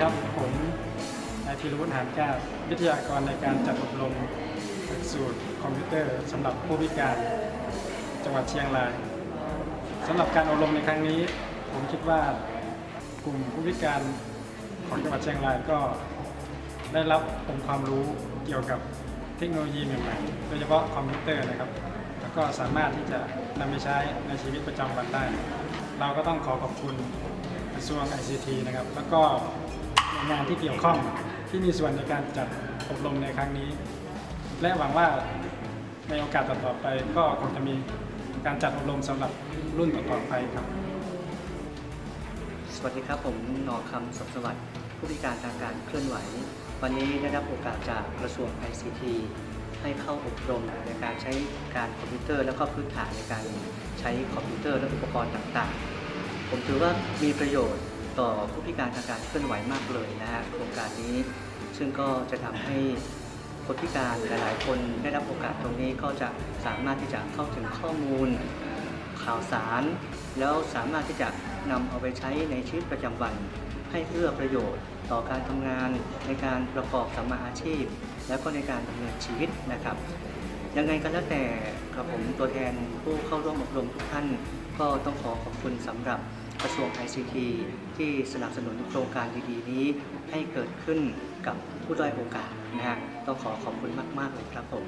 ครับ ผมนายธีรวุฒิหานแก้ววิทยากรในการจัดอบรมหลักสูตรคอมพิวเตอร์สำหรับผู้พิการจังหวัดเชียงรายสำหรับการอบรมในครั้งนี้ ผมคิดว่ากลุ่มผู้พิการของจังหวัดเชียงรายก็ได้รับองค์ความรู้เกี่ยวกับเทคโนโลยีใหม่ๆโดยเฉพาะคอมพิวเตอร์นะครับแล้วก็สามารถที่จะนำไปใช้ในชีวิตประจำวันได้ เราก็ต้องขอขอบคุณกระทรวง ICT นะครับ แล้วก็ น่วยงานที่เกี่ยวข้องที่มีส่วนในการจัดอบรมในครั้งนี้ และหวังว่าในโอกาสต่อๆไปก็คงจะมีการจัดอบรมสำหรับรุ่นต่อๆไปครับ สวัสดีครับผมหนอคำสมสวัสดิ์ผู้พิการทางการเคลื่อนไหว วันนี้ได้รับโอกาสจากกระทรวง ICT ให้เข้าอบรมในการใช้การคอมพิวเตอร์ แล้วก็พื้นฐานในการใช้คอมพิวเตอร์และอุปกรณ์ต่างๆ ผมถือว่ามีประโยชน์ ต่อผู้พิการทางการเคลื่อนไหวมากเลยนะฮะโครงการนี้ ซึ่งก็จะทำให้คนพิการหลาย ๆ คนได้รับโอกาสตรงนี้ก็จะสามารถที่จะเข้าถึงข้อมูลข่าวสาร แล้วสามารถที่จะนำเอาไปใช้ในชีวิตประจำวัน ให้เอื้อประโยชน์ต่อการทำงานในการประกอบสัมมาอาชีพ แล้วก็ในการดำเนินชีวิตนะครับ ยังไงก็แล้วแต่กับผมตัวแทนผู้เข้าร่วมอบรมทุกท่าน ก็ต้องขอขอบคุณสำหรับ กระทรวง ICT ที่สนับสนุนโครงการดีๆนี้ ให้เกิดขึ้นกับผู้ด้อยโอกาสนะฮะต้องขอขอบคุณมาก ๆ เลยครับผม